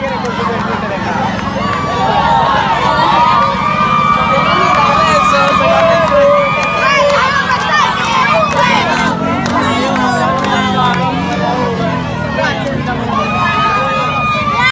Gracias.